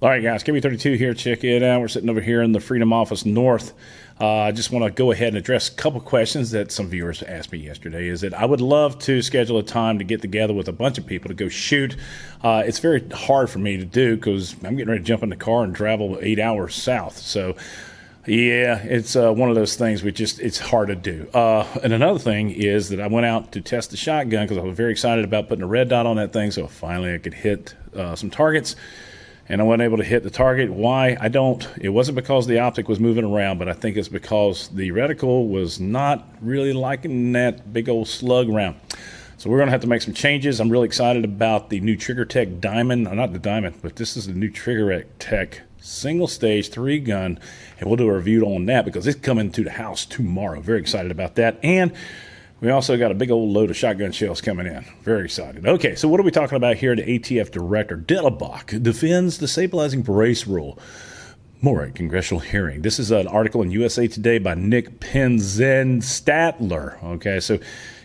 All right, guys, KB32 here. Check it out. We're sitting over here in the Freedom Office North. Uh, I just want to go ahead and address a couple questions that some viewers asked me yesterday. Is that I would love to schedule a time to get together with a bunch of people to go shoot. Uh, it's very hard for me to do because I'm getting ready to jump in the car and travel eight hours south. So, yeah, it's uh, one of those things we just it's hard to do. Uh, and another thing is that I went out to test the shotgun because I was very excited about putting a red dot on that thing. So finally I could hit uh, some targets and I wasn't able to hit the target. Why? I don't. It wasn't because the optic was moving around, but I think it's because the reticle was not really liking that big old slug round. So we're going to have to make some changes. I'm really excited about the new Trigger Tech Diamond, uh, not the Diamond, but this is the new Trigger Tech single stage three gun, and we'll do a review on that because it's coming to the house tomorrow. Very excited about that. And we also got a big old load of shotgun shells coming in. Very excited. Okay, so what are we talking about here? The ATF director, Dettelbach, defends the stabilizing brace rule. More at congressional hearing. This is an article in USA Today by Nick Penzenstadler. Okay, so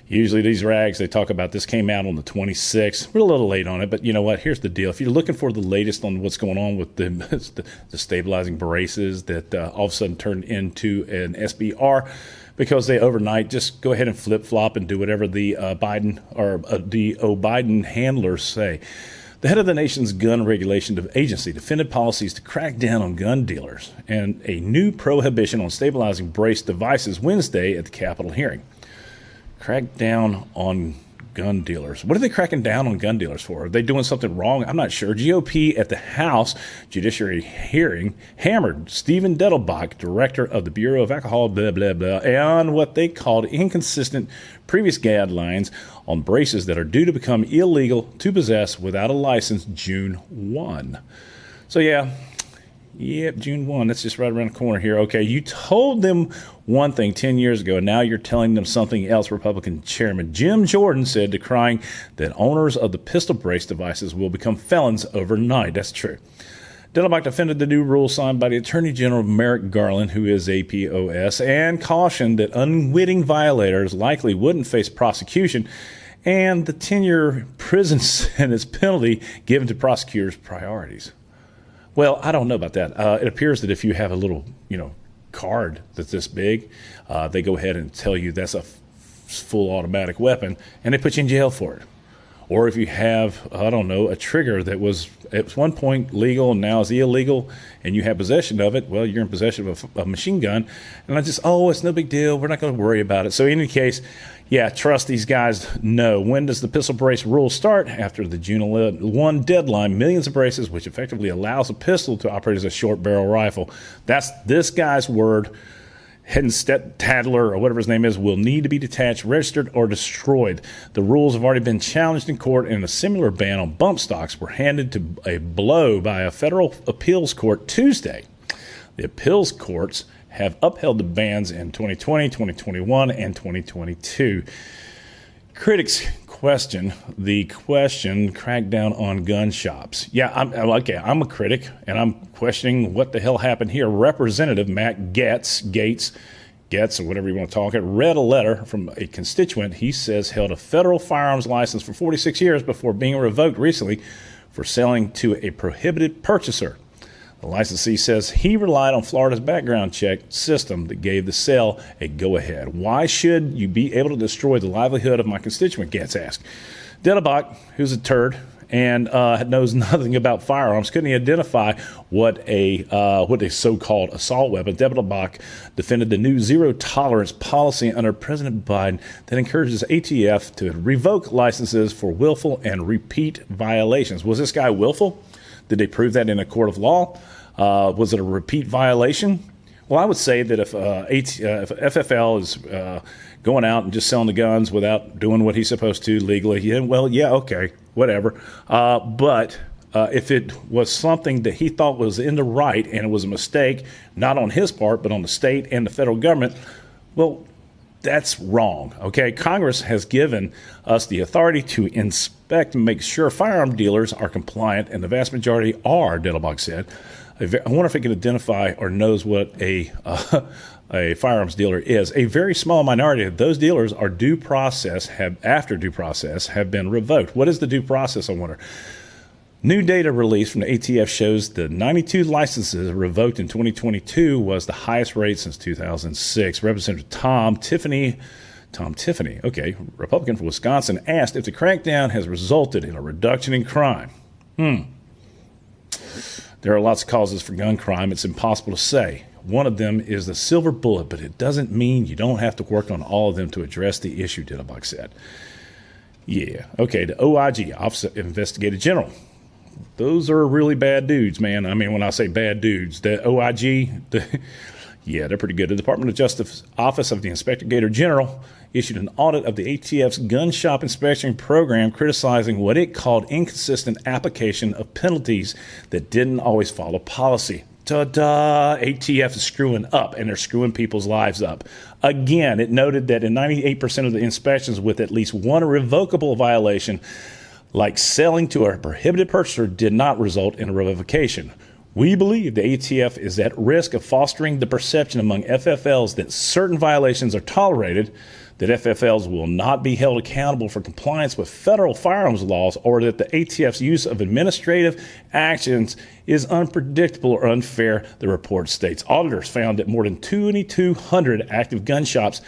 usually these rags they talk about this came out on the 26th. We're a little late on it, but you know what? Here's the deal. If you're looking for the latest on what's going on with the, the, stabilizing braces that uh, all of a sudden turned into an SBR because they overnight just go ahead and flip flop and do whatever the uh, Biden or uh, the O'Biden handlers say. The head of the nation's gun regulation agency defended policies to crack down on gun dealers and a new prohibition on stabilizing brace devices Wednesday at the Capitol hearing. Crack down on gun dealers. What are they cracking down on gun dealers for? Are they doing something wrong? I'm not sure. GOP at the House Judiciary hearing hammered Steven Dettelbach, director of the Bureau of Alcohol, blah, blah, blah, on what they called inconsistent previous guidelines on braces that are due to become illegal to possess without a license June 1. So, yeah, Yep, June 1. That's just right around the corner here. Okay, you told them one thing 10 years ago, and now you're telling them something else. Republican Chairman Jim Jordan said, decrying that owners of the pistol brace devices will become felons overnight. That's true. Dettelbach defended the new rule signed by the Attorney General Merrick Garland, who is APOS, and cautioned that unwitting violators likely wouldn't face prosecution and the 10 year prison sentence penalty given to prosecutors' priorities. Well, I don't know about that. Uh, it appears that if you have a little, you know, card that's this big, uh, they go ahead and tell you that's a f- full automatic weapon, and they put you in jail for it. Or if you have, I don't know, a trigger that was at one point legal and now is illegal, and you have possession of it, well, you're in possession of a, a machine gun. And I just, oh, it's no big deal. We're not going to worry about it. So, in any case, yeah, trust these guys. No. When does the pistol brace rule start? After the June 1 deadline, millions of braces, which effectively allows a pistol to operate as a short barrel rifle. That's this guy's word. Head and step tadler or whatever his name is will need to be detached, registered, or destroyed. The rules have already been challenged in court, and a similar ban on bump stocks were handed to a blow by a federal appeals court Tuesday. The appeals courts have upheld the bans in 2020, 2021, and 2022. Critics question the question crackdown on gun shops. Yeah, I'm okay. I'm a critic, and I'm questioning what the hell happened here. Representative Matt Getz, Gates, Getz, or whatever you want to talk it, read a letter from a constituent he says held a federal firearms license for 46 years before being revoked recently for selling to a prohibited purchaser. The licensee says he relied on Florida's background check system that gave the sale a go ahead. Why should you be able to destroy the livelihood of my constituent? Gaetz asked. Dettelbach, who's a turd and uh, knows nothing about firearms, couldn't identify what a uh, what a so-called assault weapon. Dettelbach defended the new zero tolerance policy under President Biden that encourages ATF to revoke licenses for willful and repeat violations. Was this guy willful? Did they prove that in a court of law? Uh, was it a repeat violation? Well, I would say that if, uh, AT, uh, if FFL is uh, going out and just selling the guns without doing what he's supposed to legally, yeah, well, yeah, okay, whatever. Uh, but uh, if it was something that he thought was in the right and it was a mistake, not on his part, but on the state and the federal government, well, that's wrong. Okay, Congress has given us the authority to inspect and make sure firearm dealers are compliant, and the vast majority are. Dettelbach said. I wonder if it can identify or knows what a uh, a firearms dealer is. A very small minority of those dealers are due process have after due process have been revoked. What is the due process? I wonder. New data released from the ATF shows the 92 licenses revoked in 2022 was the highest rate since 2006. Representative Tom Tiffany, Tom Tiffany, okay, Republican from Wisconsin, asked if the crackdown has resulted in a reduction in crime. Hmm. There are lots of causes for gun crime. It's impossible to say. One of them is the silver bullet, but it doesn't mean you don't have to work on all of them to address the issue, Diddlebuck said. Yeah, okay, the OIG, Office of Investigator General, those are really bad dudes, man. I mean, when I say bad dudes, the OIG, the, yeah, they're pretty good. The Department of Justice Office of the Inspector General issued an audit of the ATF's gun shop inspection program, criticizing what it called inconsistent application of penalties that didn't always follow policy. Ta da! ATF is screwing up and they're screwing people's lives up. Again, it noted that in 98% of the inspections with at least one revocable violation, like selling to a prohibited purchaser, did not result in a revocation. We believe the ATF is at risk of fostering the perception among FFLs that certain violations are tolerated, that FFLs will not be held accountable for compliance with federal firearms laws, or that the ATF's use of administrative actions is unpredictable or unfair, the report states. Auditors found that more than 2,200 active gun shops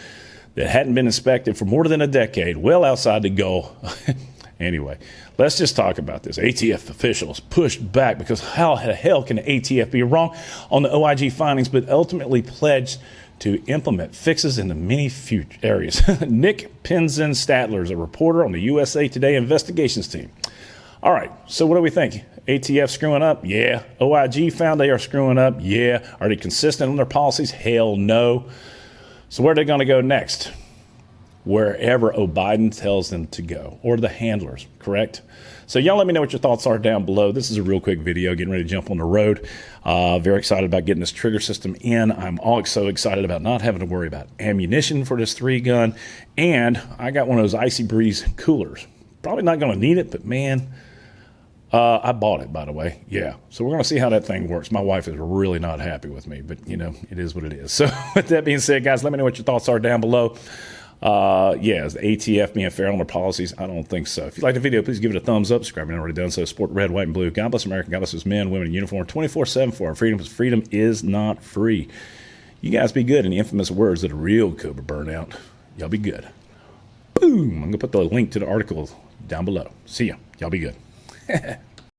that hadn't been inspected for more than a decade, well outside the goal. Anyway, let's just talk about this. ATF officials pushed back because how the hell can the ATF be wrong on the OIG findings, but ultimately pledged to implement fixes in the many future areas. Nick Penzenstadler is a reporter on the USA Today investigations team. All right, so what do we think? ATF screwing up? Yeah. OIG found they are screwing up? Yeah. Are they consistent on their policies? Hell no. So where are they going to go next? Wherever O'Biden tells them to go, or the handlers, correct? So, y'all let me know what your thoughts are down below. This is a real quick video, getting ready to jump on the road. Uh, very excited about getting this trigger system in. I'm also excited about not having to worry about ammunition for this three gun. And I got one of those Icy Breeze coolers. Probably not going to need it, but man, uh, I bought it, by the way. Yeah. So we're going to see how that thing works. My wife is really not happy with me, but you know, it is what it is. So, with that being said, guys, let me know what your thoughts are down below. Uh, yeah, is the ATF being fair on their policies? I don't think so. If you like the video, please give it a thumbs up. Subscribe if you already done so. Support red, white, and blue. God bless America. God bless his men, women in uniform 24 7 for our freedom. Because freedom is not free. You guys be good in the infamous words of the real Cobra burnout. Y'all be good. Boom. I'm going to put the link to the article down below. See ya. Y'all be good.